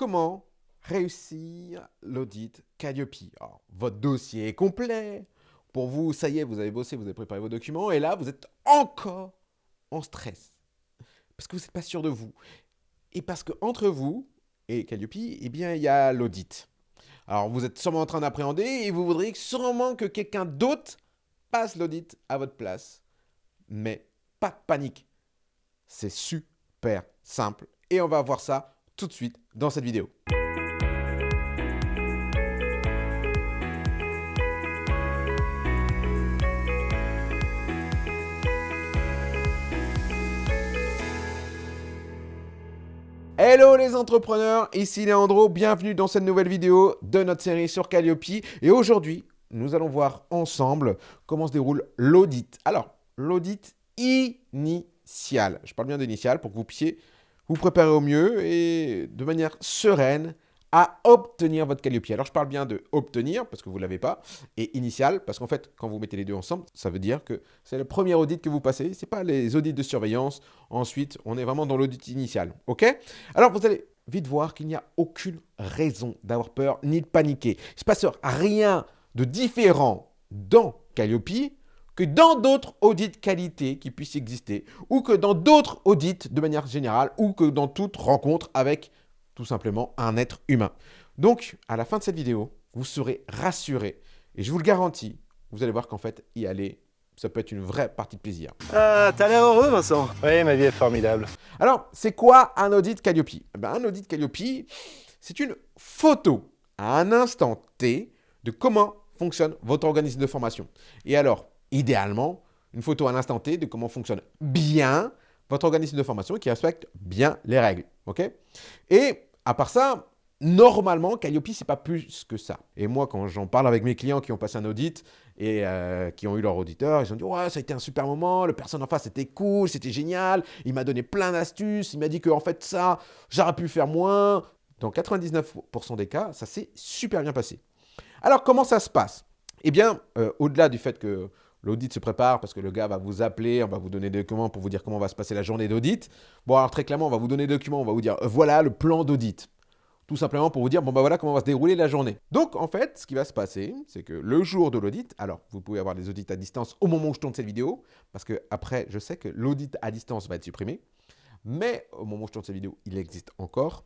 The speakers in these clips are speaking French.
comment réussir l'audit Calliope. Votre dossier est complet. Pour vous, ça y est, vous avez bossé, vous avez préparé vos documents. Et là, vous êtes encore en stress. Parce que vous n'êtes pas sûr de vous. Et parce que entre vous et Calliope, eh bien, il y a l'audit. Alors, vous êtes sûrement en train d'appréhender et vous voudriez sûrement que quelqu'un d'autre passe l'audit à votre place. Mais pas de panique. C'est super simple. Et on va voir ça de suite dans cette vidéo. Hello les entrepreneurs, ici Leandro, bienvenue dans cette nouvelle vidéo de notre série sur Calliope. Et aujourd'hui, nous allons voir ensemble comment se déroule l'audit. Alors, l'audit initial. Je parle bien d'initial pour que vous puissiez vous préparer au mieux et de manière sereine à obtenir votre Calliope. Alors, je parle bien de obtenir, parce que vous ne l'avez pas, et initial, parce qu'en fait, quand vous mettez les deux ensemble, ça veut dire que c'est le premier audit que vous passez, ce n'est pas les audits de surveillance. Ensuite, on est vraiment dans l'audit initial, ok? Alors, vous allez vite voir qu'il n'y a aucune raison d'avoir peur ni de paniquer. Il ne se passe rien de différent dans Calliope que dans d'autres audits qualité qui puissent exister, ou que dans d'autres audits de manière générale, ou que dans toute rencontre avec tout simplement un être humain. Donc, à la fin de cette vidéo, vous serez rassuré. Et je vous le garantis, vous allez voir qu'en fait, y aller, ça peut être une vraie partie de plaisir. Ah, t'as l'air heureux, Vincent Oui, ma vie est formidable. Alors, c'est quoi un audit Calliope? Eh ben, Un audit Calliope, c'est une photo à un instant T de comment fonctionne votre organisme de formation. Et alors, idéalement, une photo à l'instant T de comment fonctionne bien votre organisme de formation qui respecte bien les règles. Et à part ça, normalement, Calliope, c'est pas plus que ça. Et moi, quand j'en parle avec mes clients qui ont passé un audit et euh, qui ont eu leur auditeur, ils ont dit « Ouais, ça a été un super moment, le personne en face, c'était cool, c'était génial, il m'a donné plein d'astuces, il m'a dit que en fait, ça, j'aurais pu faire moins. » Dans 99% des cas, ça s'est super bien passé. Alors, comment ça se passe? Eh bien, euh, au-delà du fait que L'audit se prépare parce que le gars va vous appeler, on va vous donner des documents pour vous dire comment va se passer la journée d'audit. Bon, alors très clairement, on va vous donner des documents, on va vous dire euh, voilà le plan d'audit. Tout simplement pour vous dire, bon bah voilà comment va se dérouler la journée. Donc en fait, ce qui va se passer, c'est que le jour de l'audit, alors vous pouvez avoir des audits à distance au moment où je tourne cette vidéo, parce que après, je sais que l'audit à distance va être supprimé, mais au moment où je tourne cette vidéo, il existe encore,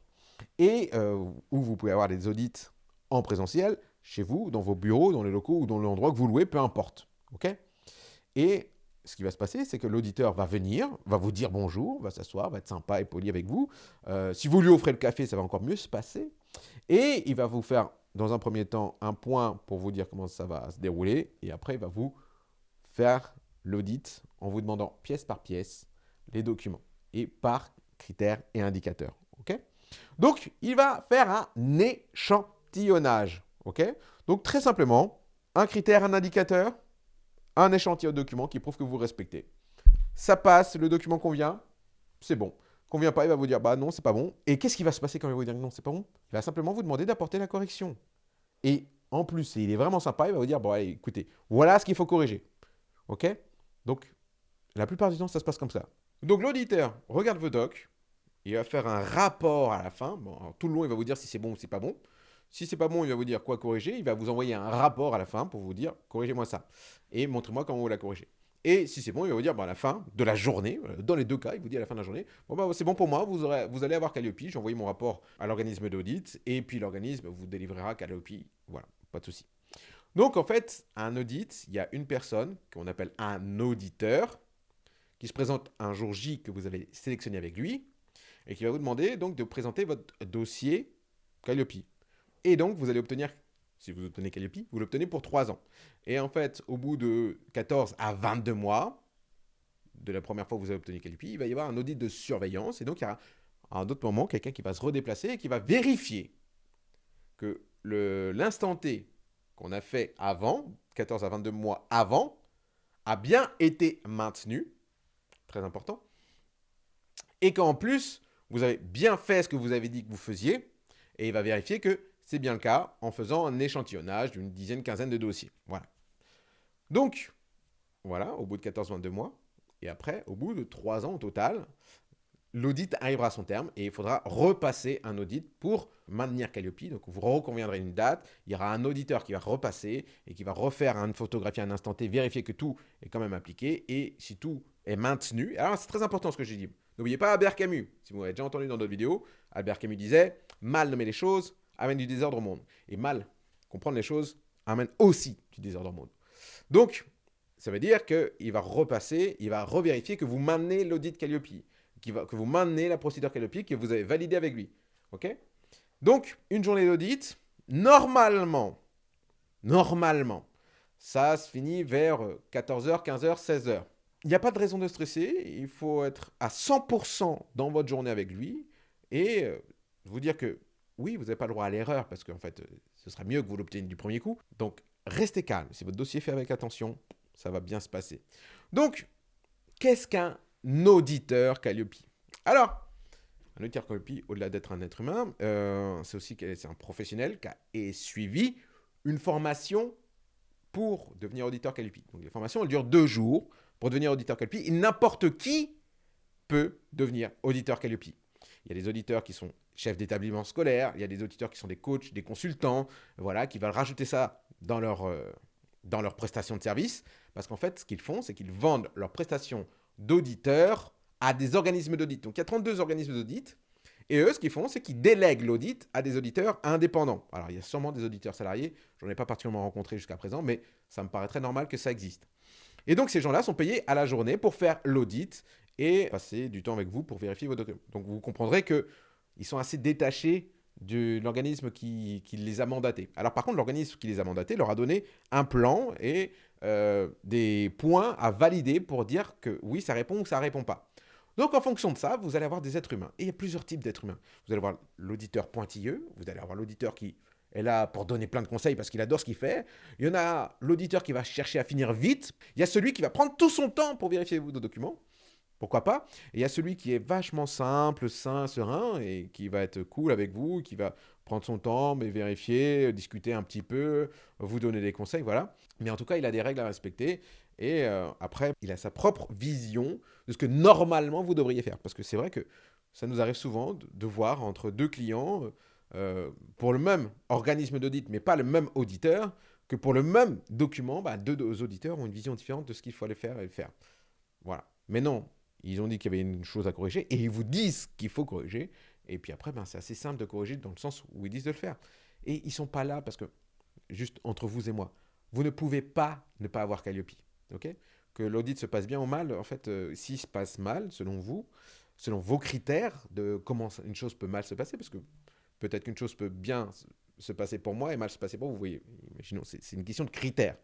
et euh, où vous pouvez avoir des audits en présentiel, chez vous, dans vos bureaux, dans les locaux ou dans l'endroit que vous louez, peu importe. ok? Et ce qui va se passer, c'est que l'auditeur va venir, va vous dire bonjour, va s'asseoir, va être sympa et poli avec vous. Euh, si vous lui offrez le café, ça va encore mieux se passer. Et il va vous faire, dans un premier temps, un point pour vous dire comment ça va se dérouler. Et après, il va vous faire l'audit en vous demandant pièce par pièce les documents et par critères et indicateurs. Donc, il va faire un échantillonnage. Donc, très simplement, un critère, un indicateur, un échantillon de document qui prouve que vous respectez. Ça passe, le document convient, c'est bon. Convient pas, il va vous dire bah non, c'est pas bon. Et qu'est-ce qui va se passer quand il va vous dire non, c'est pas bon? Il va simplement vous demander d'apporter la correction. Et en plus, il est vraiment sympa, il va vous dire bon allez, écoutez, voilà ce qu'il faut corriger. OK? Donc, la plupart du temps, ça se passe comme ça. Donc l'auditeur regarde vos docs, il va faire un rapport à la fin. Tout le long, il va vous dire si c'est bon ou si c'est pas bon. Si c'est pas bon, il va vous dire quoi corriger. Il va vous envoyer un rapport à la fin pour vous dire corrigez-moi ça. Et montrez-moi comment vous la corrigez. Et si c'est bon, il va vous dire bah, à la fin de la journée, euh, dans les deux cas, il vous dit à la fin de la journée, bon bah, c'est bon pour moi, vous, allez avoir Calliope, j'ai envoyé mon rapport à l'organisme d'audit, et puis l'organisme vous délivrera Calliope. Voilà, pas de souci. Donc en fait, un audit, il y a une personne qu'on appelle un auditeur, qui se présente un jour J que vous avez sélectionné avec lui, et qui va vous demander donc de présenter votre dossier Calliope. Et donc, vous allez obtenir, si vous obtenez Calliope, vous l'obtenez pour 3 ans. Et en fait, au bout de 14 à 22 mois, de la première fois que vous avez obtenu Calliope, il va y avoir un audit de surveillance. Et donc, il y aura à un autre moment quelqu'un qui va se redéplacer et qui va vérifier que l'instant T qu'on a fait avant, 14 à 22 mois avant, a bien été maintenu. Très important. Et qu'en plus, vous avez bien fait ce que vous avez dit que vous faisiez. Et il va vérifier que c'est bien le cas en faisant un échantillonnage d'une dizaine, quinzaine de dossiers. Voilà. Donc, voilà, au bout de 14-22 mois, et après, au bout de 3 ans au total, l'audit arrivera à son terme et il faudra repasser un audit pour maintenir Calliope. Donc, vous reconviendrez une date, il y aura un auditeur qui va repasser et qui va refaire une photographie à un instant T, vérifier que tout est quand même appliqué et si tout est maintenu. Alors, c'est très important ce que j'ai dit. N'oubliez pas Albert Camus. Si vous l'avez déjà entendu dans d'autres vidéos, Albert Camus disait « Mal nommer les choses amène du désordre au monde. » Et mal comprendre les choses amène aussi du désordre au monde. Donc, ça veut dire qu'il va repasser, il va revérifier que vous maintenez l'audit Calliope, que vous maintenez la procédure Calliope que vous avez validée avec lui. OK? Donc, une journée d'audit, normalement, normalement, ça se finit vers 14h, 15h, 16h. Il n'y a pas de raison de stresser, il faut être à 100% dans votre journée avec lui et euh, vous dire que oui, vous n'avez pas le droit à l'erreur parce qu'en fait, ce sera mieux que vous l'obteniez du premier coup. Donc, restez calme. Si votre dossier est fait avec attention, ça va bien se passer. Donc, qu'est-ce qu'un auditeur Calliope? Alors, un auditeur Calliope, au-delà d'être un être humain, euh, c'est aussi un professionnel qui a suivi une formation pour devenir auditeur Calliope. Donc, les formations, elles durent deux jours pour devenir auditeur Calliope. N'importe qui peut devenir auditeur Calliope. Il y a des auditeurs qui sont chefs d'établissement scolaire, il y a des auditeurs qui sont des coachs, des consultants, voilà, qui veulent rajouter ça dans leur, euh, dans leur prestation de service. Parce qu'en fait, ce qu'ils font, c'est qu'ils vendent leurs prestations d'auditeurs à des organismes d'audit. Donc, il y a 32 organismes d'audit. Et eux, ce qu'ils font, c'est qu'ils délèguent l'audit à des auditeurs indépendants. Alors, il y a sûrement des auditeurs salariés. Je n'en ai pas particulièrement rencontré jusqu'à présent, mais ça me paraît très normal que ça existe. Et donc, ces gens-là sont payés à la journée pour faire l'audit et passer du temps avec vous pour vérifier vos documents. Donc, vous comprendrez qu'ils sont assez détachés de l'organisme qui, les a mandatés. Alors par contre, l'organisme qui les a mandatés leur a donné un plan et euh, des points à valider pour dire que oui, ça répond ou ça répond pas. Donc en fonction de ça, vous allez avoir des êtres humains. Et il y a plusieurs types d'êtres humains. Vous allez avoir l'auditeur pointilleux, vous allez avoir l'auditeur qui est là pour donner plein de conseils parce qu'il adore ce qu'il fait. Il y en a l'auditeur qui va chercher à finir vite. Il y a celui qui va prendre tout son temps pour vérifier vos documents. Pourquoi pas Et il y a celui qui est vachement simple, sain, serein, et qui va être cool avec vous, qui va prendre son temps, mais vérifier, discuter un petit peu, vous donner des conseils, voilà. Mais en tout cas, il a des règles à respecter, et euh, après, il a sa propre vision de ce que normalement vous devriez faire. Parce que c'est vrai que ça nous arrive souvent de, voir entre deux clients, euh, pour le même organisme d'audit, mais pas le même auditeur, que pour le même document, bah, deux auditeurs ont une vision différente de ce qu'il faut aller faire et faire. Voilà. Mais non, ils ont dit qu'il y avait une chose à corriger et ils vous disent qu'il faut corriger. Et puis après, ben, c'est assez simple de corriger dans le sens où ils disent de le faire. Et ils ne sont pas là parce que, juste entre vous et moi, vous ne pouvez pas ne pas avoir Calliope. ok? Que l'audit se passe bien ou mal, en fait, euh, s'il se passe mal, selon vous, selon vos critères de comment une chose peut mal se passer, parce que peut-être qu'une chose peut bien se passer pour moi et mal se passer pour vous, vous voyez, imaginons, c'est une question de critères.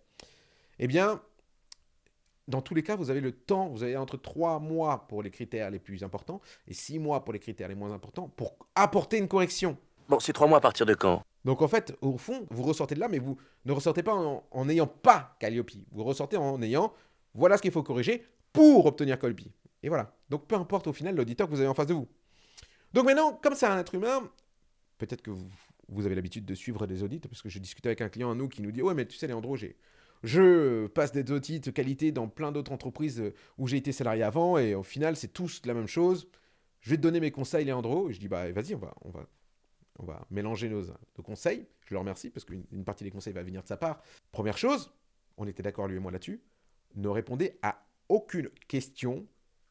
Eh bien, dans tous les cas, vous avez le temps, vous avez entre 3 mois pour les critères les plus importants et 6 mois pour les critères les moins importants pour apporter une correction. Bon, c'est 3 mois à partir de quand? Donc en fait, au fond, vous ressortez de là, mais vous ne ressortez pas en n'ayant pas Calliope. Vous ressortez en ayant, voilà ce qu'il faut corriger pour obtenir Calliope. Et voilà. Donc peu importe au final l'auditeur que vous avez en face de vous. Donc maintenant, comme c'est un être humain, peut-être que vous, vous avez l'habitude de suivre des audits, parce que je discutais avec un client à nous qui nous dit « Ouais, mais tu sais, Léandro, j'ai je passe des audits de qualité dans plein d'autres entreprises où j'ai été salarié avant et au final, c'est tous la même chose. Je vais te donner mes conseils, Léandro. Et je dis, bah vas-y, on va, on, va, on va mélanger nos, nos conseils. Je le remercie parce qu'une partie des conseils va venir de sa part. Première chose, on était d'accord lui et moi là-dessus, ne répondez à aucune question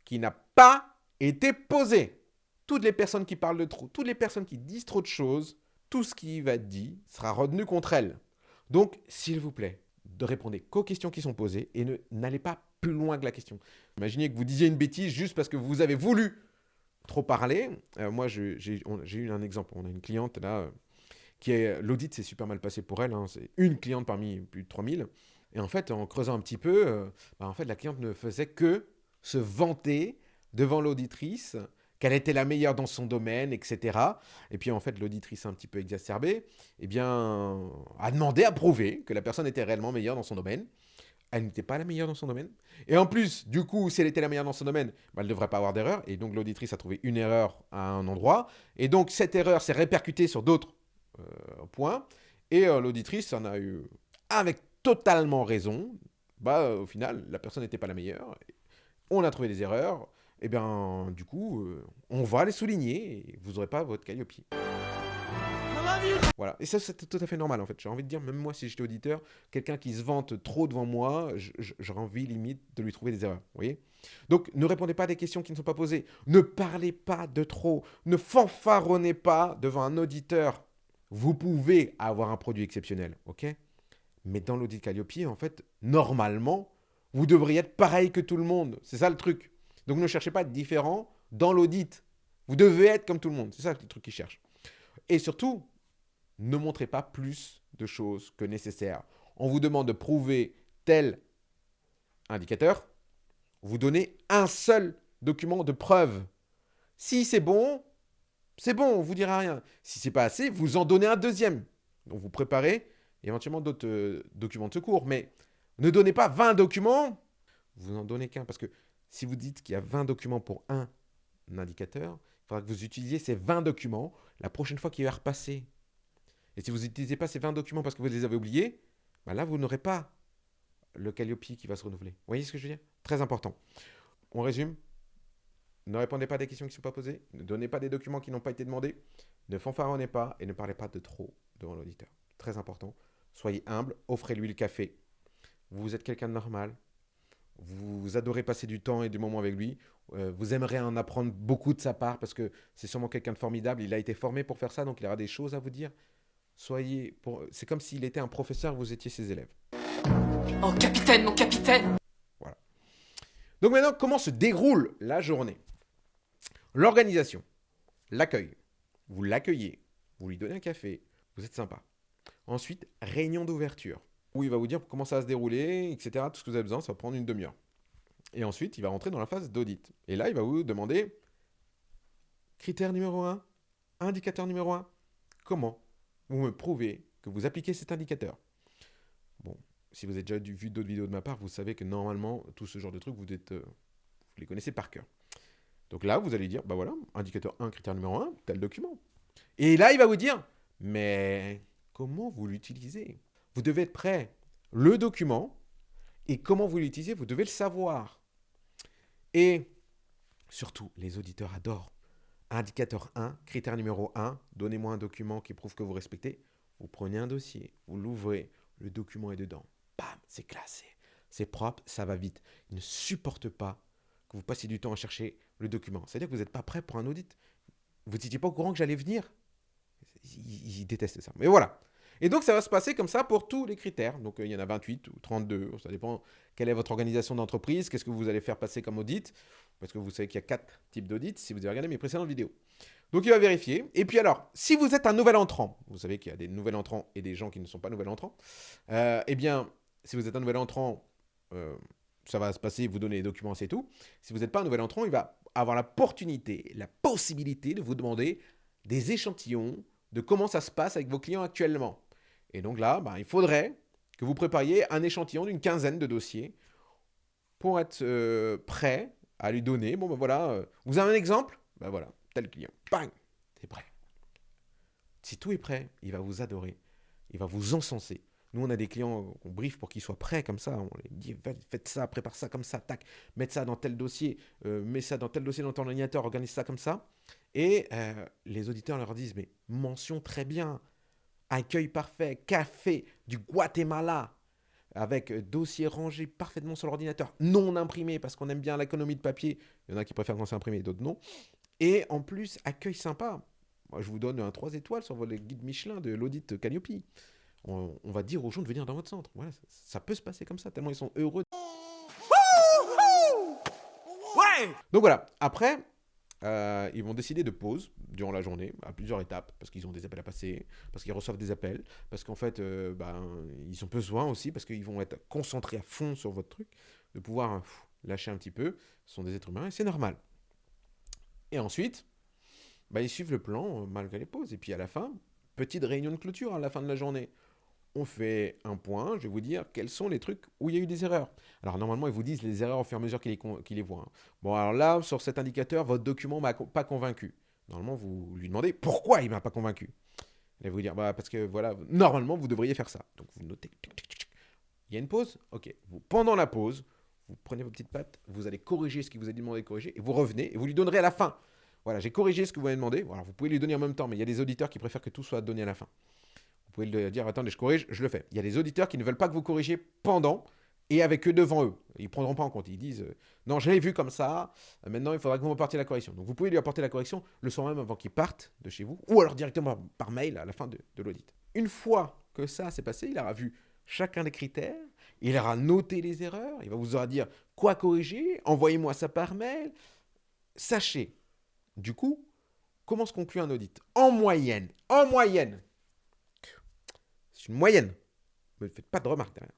qui n'a pas été posée. Toutes les personnes qui parlent de trop, toutes les personnes qui disent trop de choses, tout ce qui va être dit sera retenu contre elles. Donc, s'il vous plaît, de répondre qu'aux questions qui sont posées et n'allez pas plus loin que la question. Imaginez que vous disiez une bêtise juste parce que vous avez voulu trop parler. Euh, moi, j'ai eu un exemple. On a une cliente là, euh, qui est l'audit s'est super mal passé pour elle. Hein. C'est une cliente parmi plus de 3000. Et en fait, en creusant un petit peu, euh, bah, en fait, la cliente ne faisait que se vanter devant l'auditrice qu'elle était la meilleure dans son domaine, etc. Et puis en fait, l'auditrice un petit peu exacerbée, eh bien, a demandé à prouver que la personne était réellement meilleure dans son domaine. Elle n'était pas la meilleure dans son domaine. Et en plus, du coup, si elle était la meilleure dans son domaine, bah, elle ne devrait pas avoir d'erreur. Et donc l'auditrice a trouvé une erreur à un endroit. Et donc cette erreur s'est répercutée sur d'autres euh, points. Et euh, l'auditrice en a eu, avec totalement raison, bah, au final, la personne n'était pas la meilleure. On a trouvé des erreurs. Eh bien, du coup, euh, on va les souligner et vous n'aurez pas votre Calliope. Voilà, et ça c'est tout à fait normal en fait. J'ai envie de dire, même moi si j'étais auditeur, quelqu'un qui se vante trop devant moi, j'aurais envie limite de lui trouver des erreurs. Vous voyez? Donc ne répondez pas à des questions qui ne sont pas posées. Ne parlez pas de trop. Ne fanfaronnez pas devant un auditeur. Vous pouvez avoir un produit exceptionnel, ok? Mais dans l'audit Calliope, en fait, normalement, vous devriez être pareil que tout le monde. C'est ça le truc. Donc ne cherchez pas à être différent dans l'audit. Vous devez être comme tout le monde. C'est ça le truc qu'ils cherchent. Et surtout, ne montrez pas plus de choses que nécessaire. On vous demande de prouver tel indicateur. Vous donnez un seul document de preuve. Si c'est bon, c'est bon, on ne vous dira rien. Si c'est pas assez, vous en donnez un deuxième. Donc vous préparez éventuellement d'autres euh, documents de secours. Mais ne donnez pas 20 documents, vous n'en donnez qu'un. Parce que si vous dites qu'il y a 20 documents pour un indicateur, il faudra que vous utilisiez ces 20 documents la prochaine fois qu'il va repasser. Et si vous n'utilisez pas ces 20 documents parce que vous les avez oubliés, bah là, vous n'aurez pas le Calliope qui va se renouveler. Vous voyez ce que je veux dire? Très important. On résume. Ne répondez pas à des questions qui ne sont pas posées. Ne donnez pas des documents qui n'ont pas été demandés. Ne fanfaronnez pas et ne parlez pas de trop devant l'auditeur. Très important. Soyez humble. Offrez-lui le café. Vous êtes quelqu'un de normal vous adorez passer du temps et du moment avec lui, euh, vous aimeriez en apprendre beaucoup de sa part parce que c'est sûrement quelqu'un de formidable, il a été formé pour faire ça, donc il aura des choses à vous dire. Soyez, pour... c'est comme s'il était un professeur, vous étiez ses élèves. Oh capitaine, mon capitaine Voilà. Donc maintenant, comment se déroule la journée? L'organisation, l'accueil. Vous l'accueillez, vous lui donnez un café, vous êtes sympa. Ensuite, réunion d'ouverture où il va vous dire comment ça va se dérouler, etc. Tout ce que vous avez besoin, ça va prendre une demi-heure. Et ensuite, il va rentrer dans la phase d'audit. Et là, il va vous demander critère numéro 1, indicateur numéro 1, comment vous me prouvez que vous appliquez cet indicateur? Bon, si vous avez déjà vu d'autres vidéos de ma part, vous savez que normalement, tout ce genre de trucs, vous, êtes, euh, vous les connaissez par cœur. Donc là, vous allez dire, bah voilà, indicateur 1, critère numéro 1, tel document. Et là, il va vous dire, mais comment vous l'utilisez? Vous devez être prêt. Le document et comment vous l'utilisez, vous devez le savoir. Et surtout, les auditeurs adorent. Indicateur 1, critère numéro 1, donnez-moi un document qui prouve que vous respectez. Vous prenez un dossier, vous l'ouvrez, le document est dedans. Bam, c'est classé. C'est propre, ça va vite. Ils ne supportent pas que vous passiez du temps à chercher le document. C'est-à-dire que vous n'êtes pas prêt pour un audit. Vous n'étiez pas au courant que j'allais venir. ils, détestent ça. Mais voilà. Et donc, ça va se passer comme ça pour tous les critères. Donc, euh, il y en a 28 ou 32. Ça dépend quelle est votre organisation d'entreprise, qu'est-ce que vous allez faire passer comme audit. Parce que vous savez qu'il y a quatre types d'audits si vous avez regardé mes précédentes vidéos. Donc, il va vérifier. Et puis alors, si vous êtes un nouvel entrant, vous savez qu'il y a des nouveaux entrants et des gens qui ne sont pas nouvel entrants. Euh, eh bien, si vous êtes un nouvel entrant, euh, ça va se passer, vous donner les documents, c'est tout. Si vous n'êtes pas un nouvel entrant, il va avoir l'opportunité, la possibilité de vous demander des échantillons de comment ça se passe avec vos clients actuellement. Et donc là, bah, il faudrait que vous prépariez un échantillon d'une quinzaine de dossiers pour être euh, prêt à lui donner. Bon, ben voilà, euh, vous avez un exemple? Ben voilà, tel client. Bang C'est prêt. Si tout est prêt, il va vous adorer. Il va vous encenser. Nous, on a des clients qu'on brief pour qu'ils soient prêts comme ça. On les dit, faites ça, prépare ça comme ça, tac, mettez ça dans tel dossier, euh, mets ça dans tel dossier dans ton ordinateur, organise ça comme ça. Et les auditeurs leur disent, mais mention très bien, accueil parfait, café du Guatemala, avec dossier rangé parfaitement sur l'ordinateur, non imprimé, parce qu'on aime bien l'économie de papier. Il y en a qui préfèrent quand c'est imprimé, d'autres non. Et en plus, accueil sympa. Moi, je vous donne un 3 étoiles sur votre guide Michelin de l'audit Calliope. On, va dire aux gens de venir dans votre centre. Voilà, ça, peut se passer comme ça, tellement ils sont heureux. Ouais Donc voilà, après, euh, ils vont décider de pause durant la journée, à plusieurs étapes, parce qu'ils ont des appels à passer, parce qu'ils reçoivent des appels, parce qu'en fait, euh, ben, ils ont besoin aussi, parce qu'ils vont être concentrés à fond sur votre truc, de pouvoir lâcher un petit peu. Ce sont des êtres humains et c'est normal. Et ensuite, ben, ils suivent le plan euh, malgré les pauses. Et puis à la fin, petite réunion de clôture à la fin de la journée on fait un point, je vais vous dire quels sont les trucs où il y a eu des erreurs. Alors normalement, ils vous disent les erreurs au fur et à mesure qu'ils les, voient. Hein. Bon, alors là, sur cet indicateur, votre document m'a pas convaincu. Normalement, vous lui demandez pourquoi il m'a pas convaincu. Il va vous dire, bah, parce que voilà, normalement, vous devriez faire ça. Donc vous notez. Il y a une pause Ok. pendant la pause, vous prenez vos petites pattes, vous allez corriger ce qu'il vous a demandé de corriger, et vous revenez, et vous lui donnerez à la fin. Voilà, j'ai corrigé ce que vous m'avez demandé. Voilà, vous pouvez lui donner en même temps, mais il y a des auditeurs qui préfèrent que tout soit donné à la fin. Pouvez lui dire, attendez, je corrige, je le fais. Il y a des auditeurs qui ne veulent pas que vous corrigiez pendant et avec eux devant eux. Ils ne prendront pas en compte. Ils disent, euh, non, je l'ai vu comme ça, euh, maintenant il faudra que vous m'apportiez la correction. Donc vous pouvez lui apporter la correction le soir même avant qu'il parte de chez vous, ou alors directement par mail à la fin de, de l'audit. Une fois que ça s'est passé, il aura vu chacun des critères, il aura noté les erreurs, il va vous aura dire quoi corriger, envoyez-moi ça par mail. Sachez, du coup, comment se conclut un audit? En moyenne, en moyenne, c'est une moyenne, ne faites pas de remarques derrière.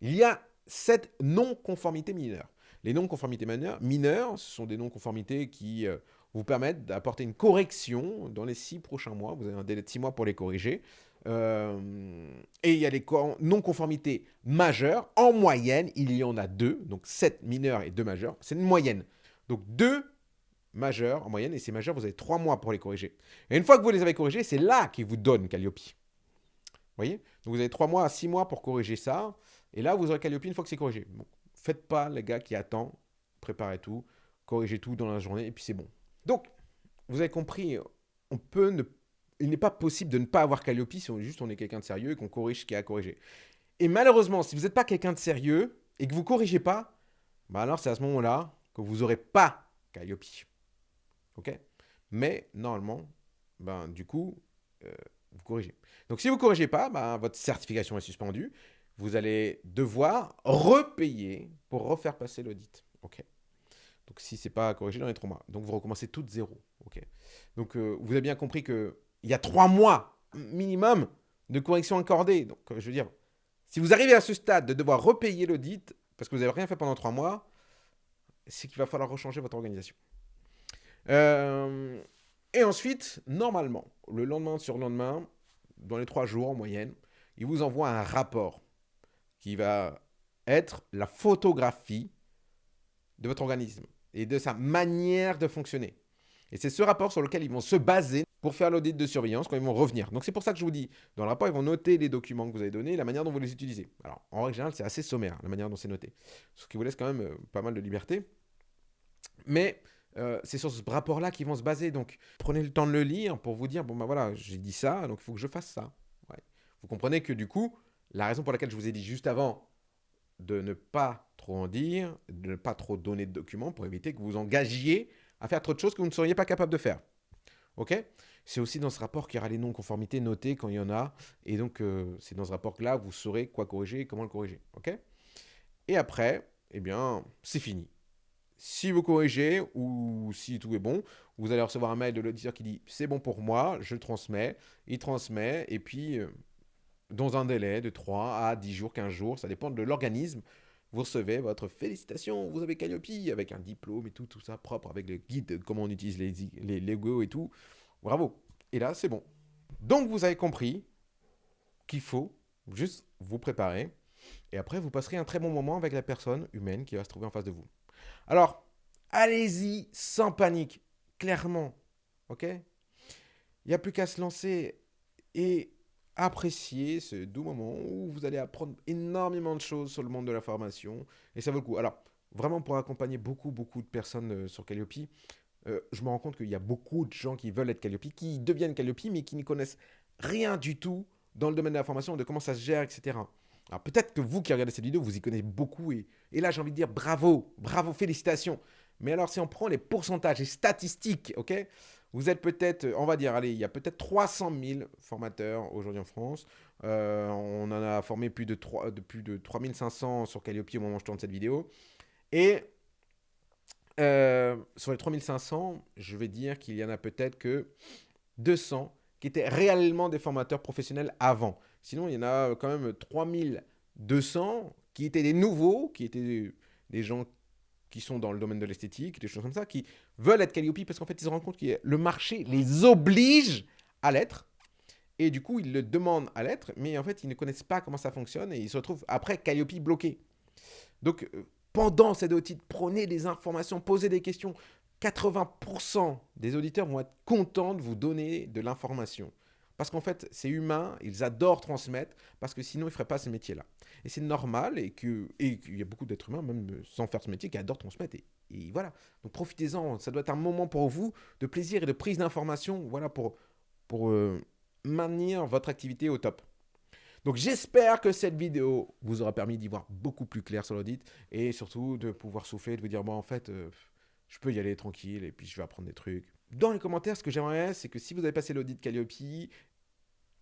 Il y a sept non-conformités mineures. Les non-conformités mineures, ce sont des non-conformités qui euh, vous permettent d'apporter une correction dans les six prochains mois. Vous avez un délai de six mois pour les corriger. Euh, et il y a les non-conformités majeures. En moyenne, il y en a deux. Donc sept mineures et deux majeures. C'est une moyenne. Donc deux majeurs en moyenne. Et ces majeurs, vous avez trois mois pour les corriger. Et une fois que vous les avez corrigés, c'est là qu'ils vous donnent Calliope. Donc vous avez trois mois à six mois pour corriger ça. Et là, vous aurez Calliope une fois que c'est corrigé. Bon, faites pas les gars qui attend, préparez tout, corrigez tout dans la journée et puis c'est bon. Donc, vous avez compris, on peut ne, il n'est pas possible de ne pas avoir Calliope si on est juste on est quelqu'un de sérieux et qu'on corrige ce qui est à corriger. Et malheureusement, si vous n'êtes pas quelqu'un de sérieux et que vous corrigez pas, bah alors c'est à ce moment-là que vous n'aurez pas Calliope. Mais normalement, ben, du coup, euh, vous corrigez. Donc si vous ne corrigez pas, ben, votre certification est suspendue vous allez devoir repayer pour refaire passer l'audit. OK. Donc, si ce n'est pas corrigé dans les trois mois. Donc, vous recommencez tout de zéro. OK. Donc, euh, vous avez bien compris qu'il y a trois mois minimum de correction accordée. Donc, euh, je veux dire, si vous arrivez à ce stade de devoir repayer l'audit parce que vous n'avez rien fait pendant trois mois, c'est qu'il va falloir rechanger votre organisation. Euh, et ensuite, normalement, le lendemain sur le lendemain, dans les trois jours en moyenne, il vous envoie un rapport qui va être la photographie de votre organisme et de sa manière de fonctionner. Et c'est ce rapport sur lequel ils vont se baser pour faire l'audit de surveillance quand ils vont revenir. Donc c'est pour ça que je vous dis, dans le rapport, ils vont noter les documents que vous avez donnés, la manière dont vous les utilisez. Alors en règle générale, c'est assez sommaire, la manière dont c'est noté. Ce qui vous laisse quand même euh, pas mal de liberté. Mais euh, c'est sur ce rapport-là qu'ils vont se baser. Donc prenez le temps de le lire pour vous dire, bon ben voilà, j'ai dit ça, donc il faut que je fasse ça. Vous comprenez que du coup, la raison pour laquelle je vous ai dit juste avant de ne pas trop en dire, de ne pas trop donner de documents pour éviter que vous engagiez à faire trop de choses que vous ne seriez pas capable de faire. Ok? C'est aussi dans ce rapport qu'il y aura les non-conformités notées quand il y en a. Et donc, euh, c'est dans ce rapport-là, vous saurez quoi corriger et comment le corriger. Ok? Et après, eh bien, c'est fini. Si vous corrigez ou si tout est bon, vous allez recevoir un mail de l'auditeur qui dit c'est bon pour moi, je le transmets, il transmet et puis euh, dans un délai de 3 à 10 jours, 15 jours, ça dépend de l'organisme. Vous recevez votre félicitation, vous avez Calliope avec un diplôme et tout, tout ça propre avec le guide de comment on utilise les, les Lego et tout. Bravo. Et là, c'est bon. Donc, vous avez compris qu'il faut juste vous préparer. Et après, vous passerez un très bon moment avec la personne humaine qui va se trouver en face de vous. Alors, allez-y sans panique, clairement. OK? Il n'y a plus qu'à se lancer. Et apprécier ce doux moment où vous allez apprendre énormément de choses sur le monde de la formation et ça vaut le coup. Alors, vraiment pour accompagner beaucoup, beaucoup de personnes euh, sur Calliope, euh, je me rends compte qu'il y a beaucoup de gens qui veulent être Calliope, qui deviennent Calliope, mais qui ne connaissent rien du tout dans le domaine de la formation, de comment ça se gère, etc. Alors peut-être que vous qui regardez cette vidéo, vous y connaissez beaucoup et, et là j'ai envie de dire bravo, bravo, félicitations. Mais alors si on prend les pourcentages et statistiques, ok vous êtes peut-être, on va dire, allez, il y a peut-être 300 000 formateurs aujourd'hui en France. Euh, on en a formé plus de, 3, de plus de 3500 sur Calliope au moment où je tourne cette vidéo. Et euh, sur les 3500, je vais dire qu'il y en a peut-être que 200 qui étaient réellement des formateurs professionnels avant. Sinon, il y en a quand même 3200 qui étaient des nouveaux, qui étaient des gens qui sont dans le domaine de l'esthétique, des choses comme ça, qui veulent être Calliope parce qu'en fait, ils se rendent compte que le marché les oblige à l'être. Et du coup, ils le demandent à l'être, mais en fait, ils ne connaissent pas comment ça fonctionne et ils se retrouvent après Calliope bloqué. Donc, euh, pendant cette audit, prenez des informations, posez des questions. 80% des auditeurs vont être contents de vous donner de l'information. Parce qu'en fait, c'est humain, ils adorent transmettre, parce que sinon, ils ne feraient pas ce métier-là. Et c'est normal, et qu'il y a beaucoup d'êtres humains, même sans faire ce métier, qui adorent transmettre. Et, voilà. Donc profitez-en, ça doit être un moment pour vous de plaisir et de prise d'information, voilà, pour, pour euh, maintenir votre activité au top. Donc j'espère que cette vidéo vous aura permis d'y voir beaucoup plus clair sur l'audit, et surtout de pouvoir souffler, de vous dire, bon, en fait, euh, je peux y aller tranquille, et puis je vais apprendre des trucs. Dans les commentaires, ce que j'aimerais, c'est que si vous avez passé l'audit Calliope,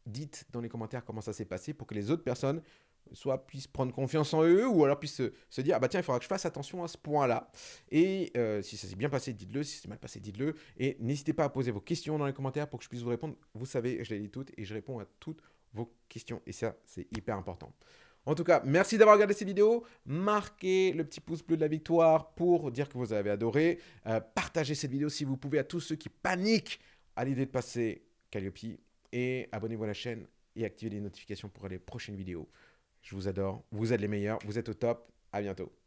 dites dans les commentaires comment ça s'est passé pour que les autres personnes soit puissent prendre confiance en eux ou alors puissent se, dire ah bah tiens il faudra que je fasse attention à ce point là et euh, si ça s'est bien passé dites-le. Si c'est mal passé dites-le. Et n'hésitez pas à poser vos questions dans les commentaires pour que je puisse vous répondre. Vous savez je les lis toutes et je réponds à toutes vos questions. Et ça c'est hyper important en tout cas, merci d'avoir regardé cette vidéo. Marquez le petit pouce bleu de la victoire pour dire que vous avez adoré. Euh, partagez cette vidéo si vous pouvez à tous ceux qui paniquent à l'idée de passer Calliope. Et abonnez-vous à la chaîne et activez les notifications pour les prochaines vidéos. Je vous adore, vous êtes les meilleurs, vous êtes au top. À bientôt.